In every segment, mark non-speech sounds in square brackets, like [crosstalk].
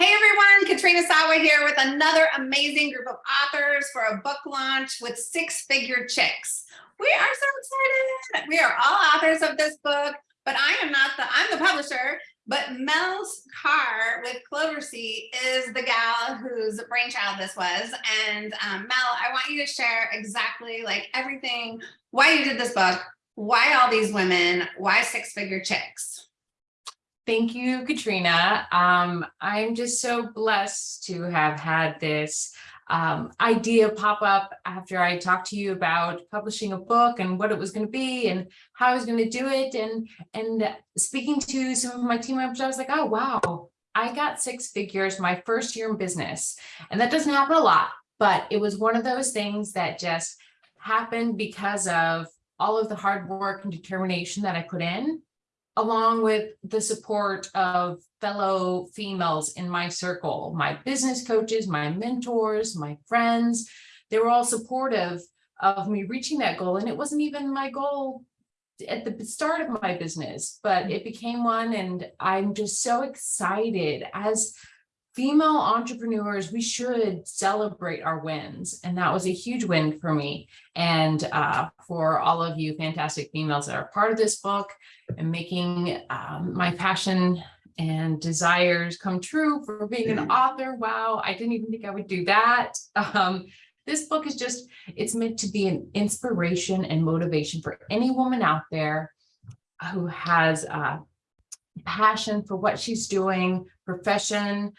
Hey everyone, Katrina Sawa here with another amazing group of authors for a book launch with Six Figure Chicks. We are so excited. We are all authors of this book, but I am not the, I'm the publisher, but Mel's Carr with Cloversea is the gal whose brainchild this was. And um, Mel, I want you to share exactly like everything, why you did this book, why all these women, why Six Figure Chicks? Thank you, Katrina. Um, I'm just so blessed to have had this um, idea pop up after I talked to you about publishing a book and what it was going to be and how I was going to do it. And, and speaking to some of my team members, I was like, oh, wow, I got six figures my first year in business. And that doesn't happen a lot, but it was one of those things that just happened because of all of the hard work and determination that I put in along with the support of fellow females in my circle, my business coaches, my mentors, my friends, they were all supportive of me reaching that goal. And it wasn't even my goal at the start of my business, but it became one. And I'm just so excited as female entrepreneurs, we should celebrate our wins. And that was a huge win for me and uh, for all of you fantastic females that are part of this book and making um, my passion and desires come true for being an author. Wow, I didn't even think I would do that. [laughs] Um, this book is just, it's meant to be an inspiration and motivation for any woman out there who has a passion for what she's doing, profession,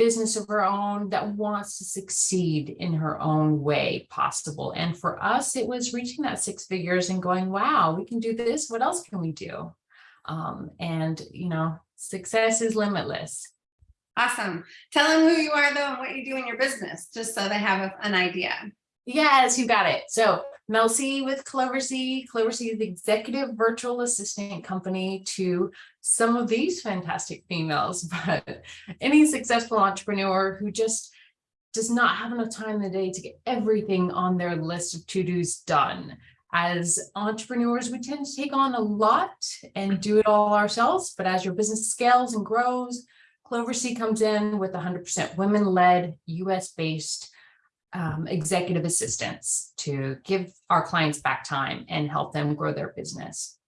business of her own that wants to succeed in her own way possible. And for us, it was reaching that six figures and going, wow, we can do this. What else can we do? Um, and, you know, success is limitless. Awesome. Tell them who you are though and what you do in your business, just so they have an idea. Yes, you got it. So Mel C with Cloversea. Cloversea is the executive virtual assistant company to some of these fantastic females, [laughs] but any successful entrepreneur who just does not have enough time in the day to get everything on their list of to-dos done. As entrepreneurs, we tend to take on a lot and do it all ourselves, but as your business scales and grows, Cloversea comes in with 100% women-led, US-based um, executive assistants to give our clients back time and help them grow their business.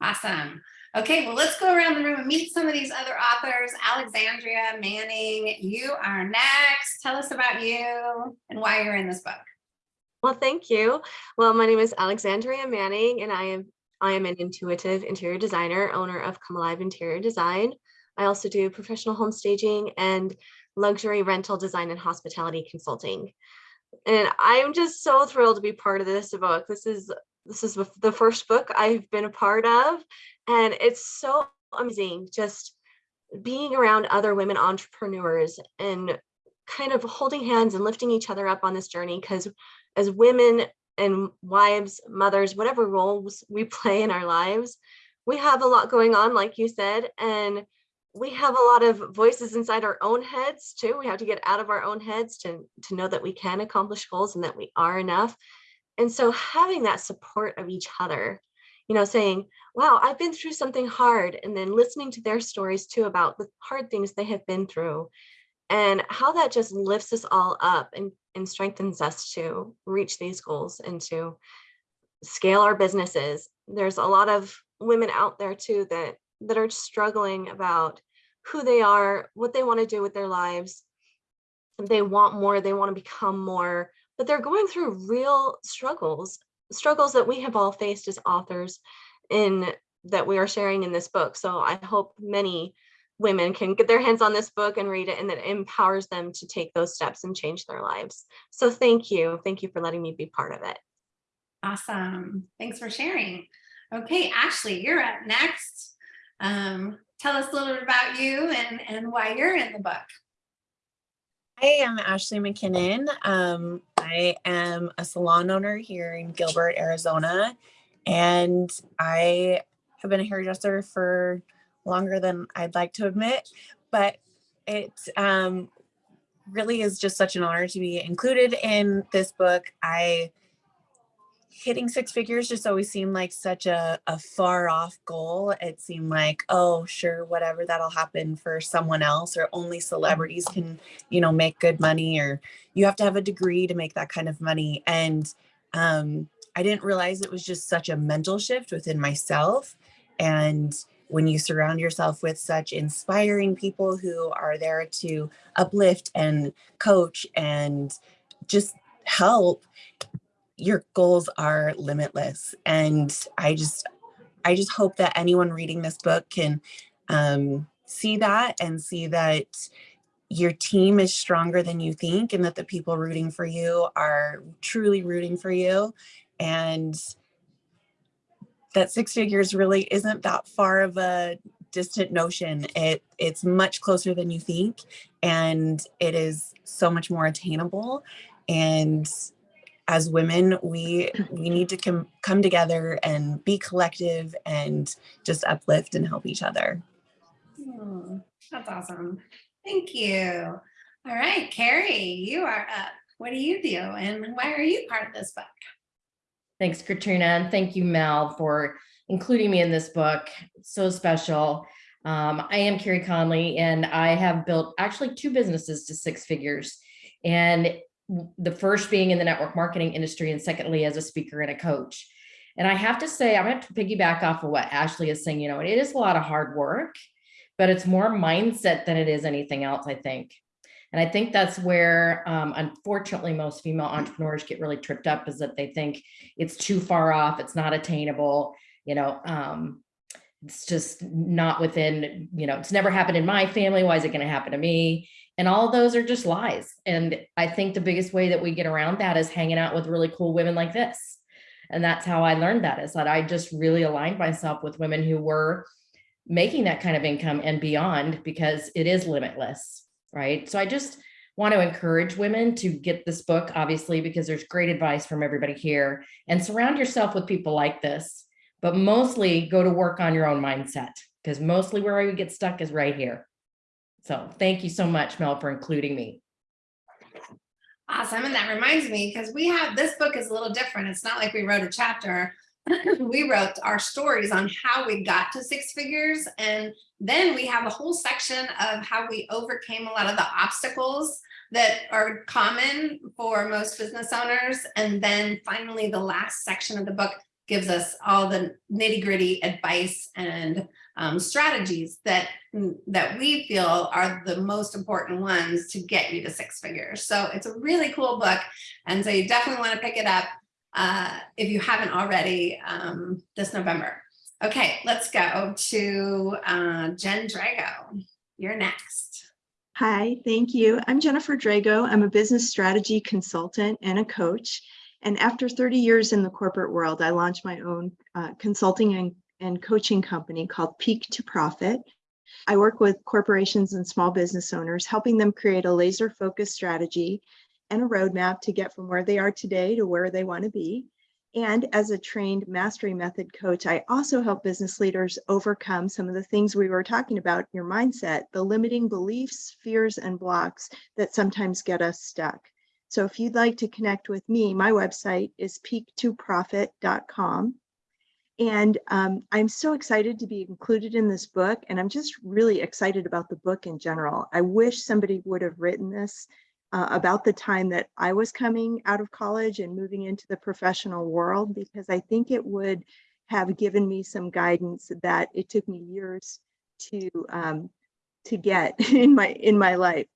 Awesome. Okay, well, let's go around the room and meet some of these other authors. Alexandria Manning, you are next. Tell us about you and why you're in this book. Well, thank you. Well, my name is Alexandria Manning, and I am I am an intuitive interior designer, owner of Come Alive Interior Design. I also do professional home staging and luxury rental design and hospitality consulting. And I'm just so thrilled to be part of this book. This is this is the first book I've been a part of, and it's so amazing just being around other women entrepreneurs and kind of holding hands and lifting each other up on this journey because as women and wives, mothers, whatever roles we [laughs] play in our lives, we have a lot going on, like you said, and we have a lot of voices inside our own heads too. We have to get out of our own heads to, to know that we can accomplish goals and that we are enough. And so having that support of each other, you know, saying, wow, I've been through something hard, and then listening to their stories too about the hard things they have been through and how that just lifts us all up and, and strengthens us to reach these goals and to scale our businesses. There's a lot of women out there too that that are struggling about who they are, what they want to do with their lives. They want more, they want to become more, but they're going through real struggles, struggles that we have all faced as authors in that we are sharing in this book. So I hope many women can get their hands on this book and read it and that it empowers them to take those steps and change their lives. So thank you. Thank you for letting me be part of it. Awesome. Thanks for sharing. Okay, Ashley, you're up next. Um, tell us a little bit about you and, and why you're in the book. Hi, I'm Ashley McKinnon. Um, I am a salon owner here in Gilbert, Arizona, and I have been a hairdresser for longer than I'd like to admit, but it um, really is just such an honor to be included in this book. I hitting six figures just always seemed like such a, a far off goal. It seemed like, oh, sure, whatever, that'll happen for someone else, or only celebrities can, you know, make good money, or you have to have a degree to make that kind of money. And um, I didn't realize it was just such a mental shift within myself. And when you surround yourself with such inspiring people who are there to uplift and coach and just help, your goals are limitless. And I just, I just hope that anyone reading this book can um, see that and see that your team is stronger than you think and that the people rooting for you are truly rooting for you. And that six figures really isn't that far of a distant notion. It it's much closer than you think, and it is so much more attainable. And as women, we we need to come come together and be collective and just uplift and help each other. Hmm, That's awesome. Thank you. All right, Carrie, you are up. What do you do and why are you part of this book? Thanks, Katrina, and thank you, Mel, for including me in this book. It's so special. Um, I am Carrie Conley, and I have built actually two businesses to six figures. And the first being in the network marketing industry, and secondly, as a speaker and a coach. And I have to say, I'm going to piggyback off of what Ashley is saying. You know, it is a lot of hard work, but it's more mindset than it is anything else, I think. And I think that's where, um, unfortunately, most female entrepreneurs get really tripped up is that they think it's too far off, it's not attainable, you know, um, it's just not within, you know, it's never happened in my family. Why is it going to happen to me? And all those are just lies. And I think the biggest way that we get around that is hanging out with really cool women like this. And that's how I learned that is that I just really aligned myself with women who were making that kind of income and beyond because it is limitless right? So I just want to encourage women to get this book, obviously, because there's great advice from everybody here and surround yourself with people like this, but mostly go to work on your own mindset because mostly where we get stuck is right here. So thank you so much, Mel, for including me. Awesome. And that reminds me, because we have, this book is a little different. It's not like we wrote a chapter. [laughs] we wrote our stories on how we got to six figures. And then we have a whole section of how we overcame a lot of the obstacles that are common for most business owners. And then finally, the last section of the book gives us all the nitty gritty advice and um, strategies that, that we feel are the most important ones to get you to six figures. So it's a really cool book. And so you definitely want to pick it up uh, if you haven't already um, this November. Okay, let's go to uh, Jen Drago. You're next. Hi, thank you. I'm Jennifer Drago. I'm a business strategy consultant and a coach. And after 30 years in the corporate world, I launched my own uh, consulting and, and coaching company called Peak to Profit. I work with corporations and small business owners, helping them create a laser focused strategy and a roadmap to get from where they are today to where they want to be. And as a trained mastery method coach, I also help business leaders overcome some of the things we were talking about, your mindset, the limiting beliefs, fears, and blocks that sometimes get us stuck. So if you'd like to connect with me, my website is peak2profit.com. And um, I'm so excited to be included in this book. And I'm just really excited about the book in general. I wish somebody would have written this uh, about the time that I was coming out of college and moving into the professional world, because I think it would have given me some guidance that it took me years to um, to get [laughs] in my in my life.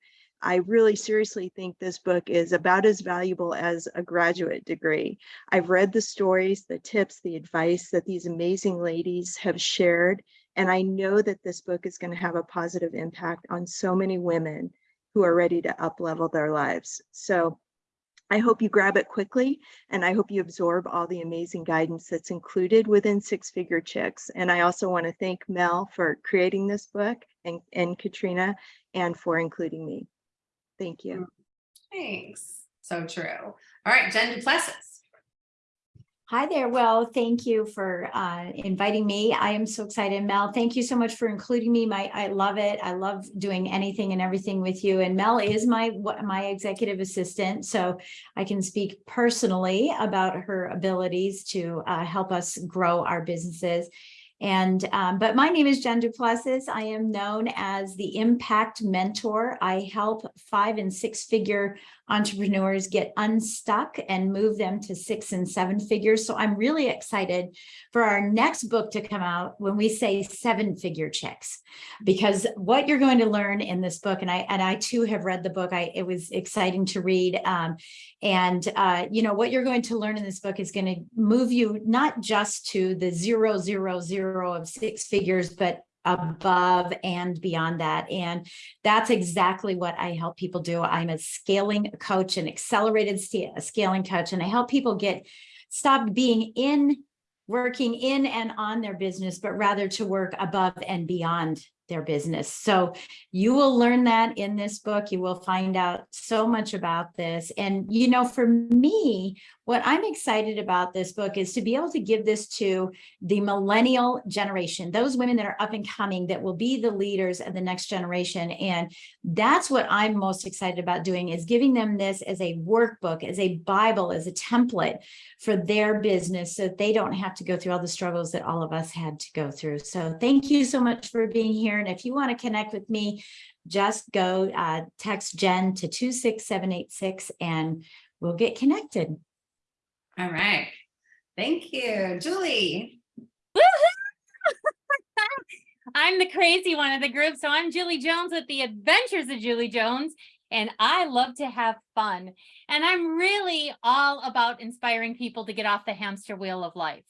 I really seriously think this book is about as valuable as a graduate degree. I've read the stories, the tips, the advice that these amazing ladies have shared, and I know that this book is going to have a positive impact on so many women who are ready to uplevel their lives. So I hope you grab it quickly and I hope you absorb all the amazing guidance that's included within Six Figure Chicks. And I also want to thank Mel for creating this book and, and Katrina and for including me. Thank you. Thanks. So true. All right, Jen Duplessis. Hi there. Well, thank you for uh, inviting me. I am so excited. Mel, thank you so much for including me. My, I love it. I love doing anything and everything with you. And Mel is my, what- my executive assistant, so I can speak personally about her abilities to uh, help us grow our businesses. And, um, but my name is Jen Duplessis. I am known as the Impact Mentor. I help five and six figure entrepreneurs get unstuck and move them to six and seven figures. So I'm really excited for our next book to come out when we say seven figure chicks. Because what you're going to learn in this book, and I and I too have read the book, I it was exciting to read. Um, and uh, you know, what you're going to learn in this book is going to move you not just to the zero, zero, zero of six figures, but above and beyond that. And that's exactly what I help people do. I'm a scaling coach, an accelerated scaling coach, and I help people get stop being in working in and on their business, but rather to work above and beyond their business. So you will learn that in this book. You will find out so much about this. And, you know, for me, what I'm excited about this book is to be able to give this to the millennial generation, those women that are up and coming that will be the leaders of the next generation. And that's what I'm most excited about doing is giving them this as a workbook, as a Bible, as a template for their business so that they don't have to go through all the struggles that all of us had to go through. So thank you so much for being here. And if you want to connect with me, just go uh, text Jen to 26786 and we'll get connected. All right. Thank you. Julie. [laughs] I'm the crazy one of the group. So I'm Julie Jones with the Adventures of Julie Jones, and I love to have fun. And I'm really all about inspiring people to get off the hamster wheel of life.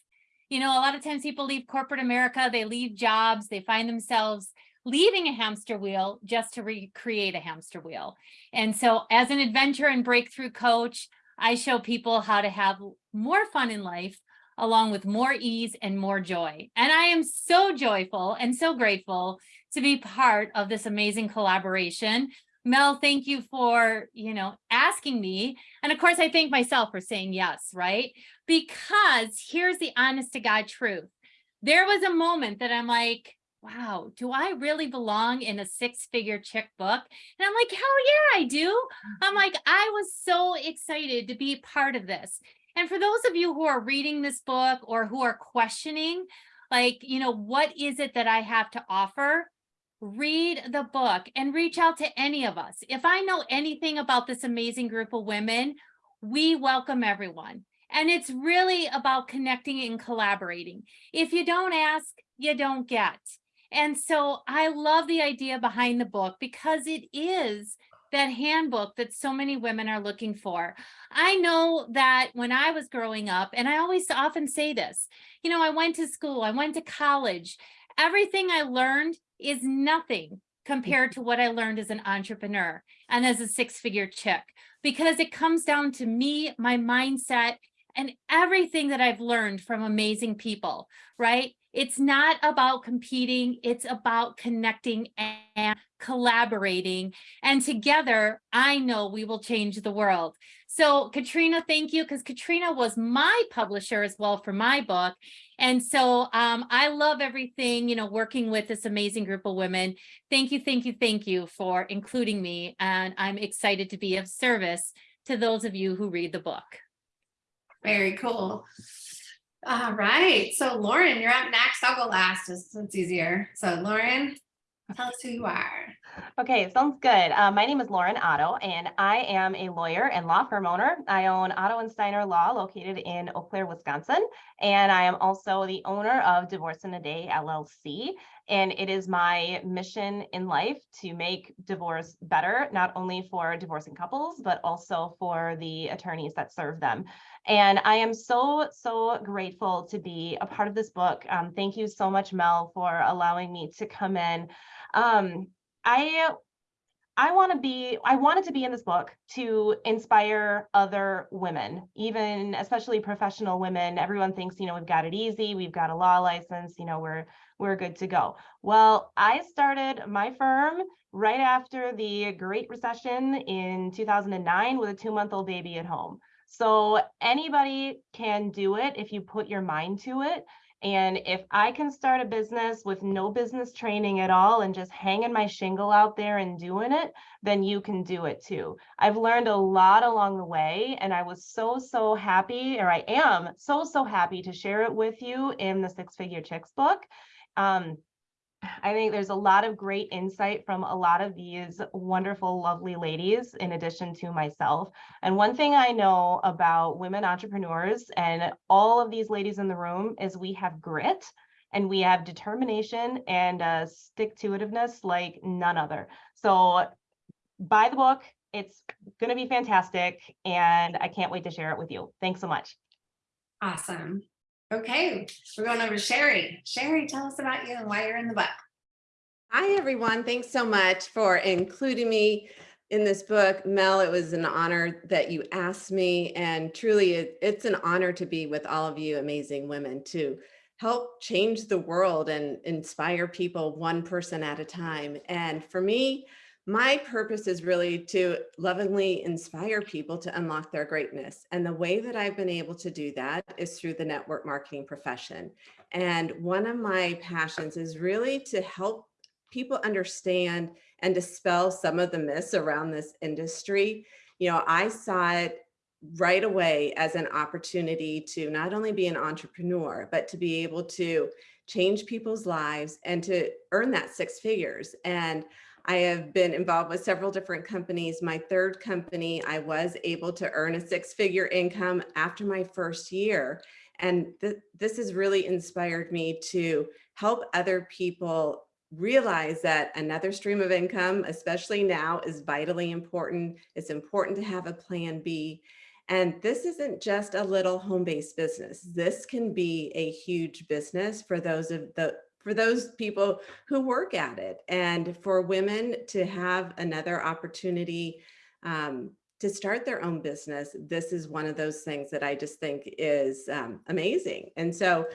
You know, a lot of times people leave corporate America, they leave jobs, they find themselves leaving a hamster wheel just to recreate a hamster wheel. And so as an adventure and breakthrough coach, I show people how to have more fun in life along with more ease and more joy. And I am so joyful and so grateful to be part of this amazing collaboration. Mel, thank you for, you know, asking me. And of course, I thank myself for saying yes, right? Because here's the honest to God truth. There was a moment that I'm like, wow, do I really belong in a six figure chick book? And I'm like, hell yeah, I do. I'm mm-hmm. like, I was so excited to be part of this. And for those of you who are reading this book or who are questioning, like, you know, what is it that I have to offer? Read the book and reach out to any of us. If I know anything about this amazing group of women, we welcome everyone. And it's really about connecting and collaborating. If you don't ask, you don't get. And so I love the idea behind the book because it is that handbook that so many women are looking for. I know that when I was growing up, and I always often say this, you know, I went to school, I went to college. Everything I learned is nothing compared to what I learned as an entrepreneur and as a six figure chick, because it comes down to me, my mindset, and everything that I've learned from amazing people, right? It's not about competing, it's about connecting and collaborating. And together, I know we will change the world. So Katrina, thank you, because Katrina was my publisher as well for my book. And so um, I love everything, you know, working with this amazing group of women. Thank you, thank you, thank you for including me. And I'm excited to be of service to those of you who read the book. Very cool. All right. So Lauren, you're up next. I'll go last. It's, it's easier. So Lauren, tell us who you are. Okay, sounds good. Uh, my name is Lauren Otto, and I am a lawyer and law firm owner. I own Otto and Steiner Law located in Eau Claire, Wisconsin, and I am also the owner of Divorce in a Day LLC. And it is my mission in life to make divorce better, not only for divorcing couples, but also for the attorneys that serve them. And I am so, so grateful to be a part of this book. Um, thank you so much, Mel, for allowing me to come in. Um, I I want to be I wanted to be in this book to inspire other women, even especially professional women. Everyone thinks, you know, we've got it easy, we've got a law license, you know, we're we're good to go. Well, I started my firm right after the Great Recession in 2009 with a two-month-old baby at home. So anybody can do it if you put your mind to it. And if I can start a business with no business training at all and just hanging my shingle out there and doing it, then you can do it too. I've learned a lot along the way and I was so, so happy, or I am so, so happy to share it with you in the Six Figure Chicks book. Um, I think there's a lot of great insight from a lot of these wonderful, lovely ladies, in addition to myself. And one thing I know about women entrepreneurs and all of these ladies in the room is we have grit and we have determination and uh, stick to itiveness like none other. So buy the book. It's going to be fantastic. And I can't wait to share it with you. Thanks so much. Awesome. Okay, we're going over to Sherry. Sherry, tell us about you and why you're in the book. Hi, everyone. Thanks so much for including me in this book. Mel, it was an honor that you asked me and truly it, it's an honor to be with all of you amazing women to help change the world and inspire people one person at a time. And for me, my purpose is really to lovingly inspire people to unlock their greatness. And the way that I've been able to do that is through the network marketing profession. And one of my passions is really to help people understand and dispel some of the myths around this industry. You know, I saw it right away as an opportunity to not only be an entrepreneur, but to be able to change people's lives and to earn that six figures. And I have been involved with several different companies. My third company, I was able to earn a six figure income after my first year. And th this has really inspired me to help other people realize that another stream of income, especially now, is vitally important. It's important to have a plan B. And this isn't just a little home-based business. This can be a huge business for those of the for those people who work at it and for women to have another opportunity um, to start their own business. This is one of those things that I just think is um, amazing. And so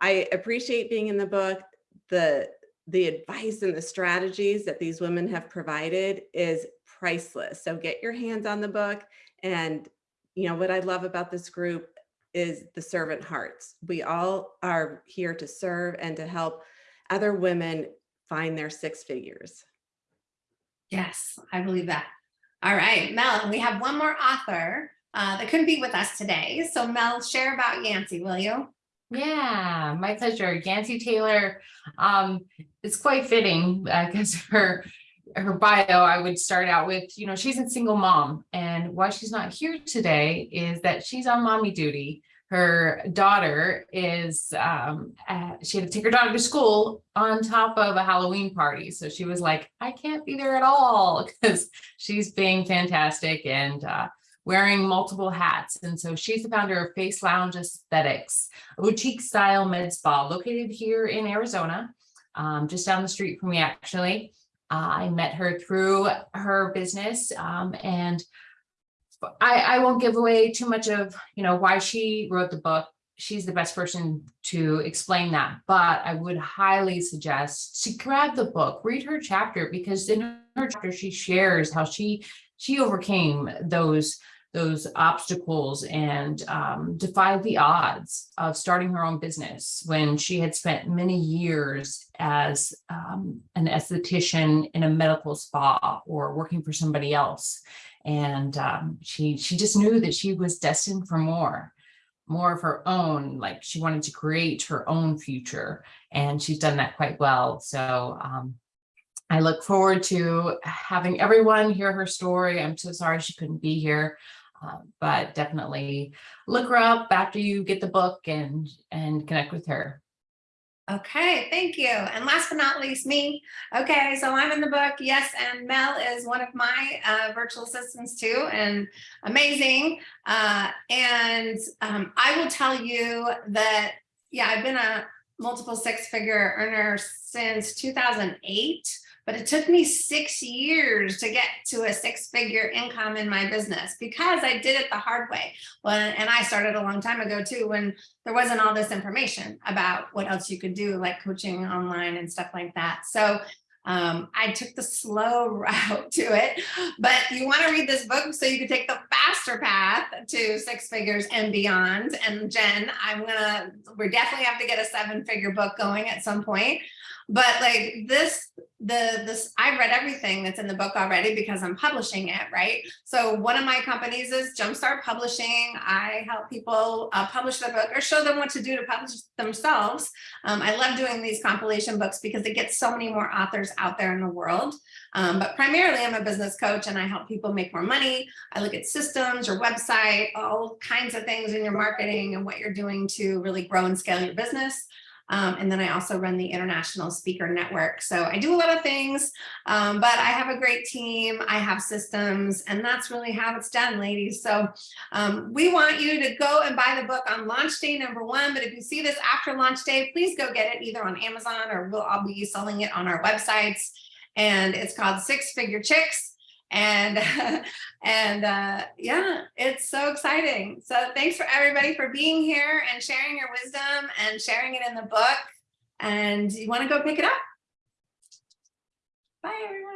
I appreciate being in the book. The, the advice and the strategies that these women have provided is priceless. So get your hands on the book. And, you know, what I love about this group is the servant hearts. We all are here to serve and to help other women find their six figures. Yes, I believe that. All right, Mel, we have one more author uh, that couldn't be with us today. So Mel, share about Yancey, will you? Yeah, my pleasure. Yancy Taylor, um, it's quite fitting because [laughs] her her bio, I would start out with, you know, she's a single mom. And why she's not here today is that she's on mommy duty her daughter is um uh, she had to take her daughter to school on top of a halloween party. So she was like i can't be there at all [laughs] because she's being fantastic and uh wearing multiple hats. And so she's the founder of face lounge aesthetics a boutique style med spa located here in arizona um, just down the street from me actually. Uh, i met her through her business um, and I, I won't give away too much of, you know, why she wrote the book. She's the best person to explain that, but I would highly suggest to grab the book, read her chapter, because in her chapter, she shares how she she overcame those those obstacles and um, defied the odds of starting her own business when she had spent many years as um, an esthetician in a medical spa or working for somebody else and um, she she just knew that she was destined for more more of her own like she wanted to create her own future and she's done that quite well so um, I look forward to having everyone hear her story. I'm so sorry she couldn't be here, uh, but definitely look her up after you get the book and and connect with her. Okay, thank you. And last but not least, me. Okay, so I'm in the book. Yes, and Mel is one of my uh, virtual assistants too, and amazing. Uh, and um, I will tell you that, yeah, I've been a multiple six figure earner since 2008 but it took me six years to get to a six figure income in my business because I did it the hard way. Well, and I started a long time ago too, when there wasn't all this information about what else you could do like coaching online and stuff like that. So Um, I took the slow [laughs] route to it, but you want to read this book so you can take the faster path to six figures and beyond. And Jen, I'm gonna, we definitely have to get a seven figure book going at some point. But like this, the this, I've read everything that's in the book already because I'm publishing it, right? So one of my companies is Jumpstart Publishing. I help people uh, publish their book or show them what to do to publish themselves. Um, I love doing these compilation books because it gets so many more authors out there in the world. Um, but primarily I'm a business coach and I help people make more money. I look at systems, your website, all kinds of things in your marketing and what you're doing to really grow and scale your business. Um, and then I also run the International Speaker Network. So I do a lot of things, um, but I have a great team. I have systems, and that's really how it's done, ladies. So um, we want you to go and buy the book on launch day number one. But if you see this after launch day, please go get it either on Amazon or we'll all be selling it on our websites. And it's called Six Figure Chicks and [laughs] and uh yeah it's so exciting. So thanks for everybody for being here and sharing your wisdom and sharing it in the book. And you want to go pick it up? Bye everyone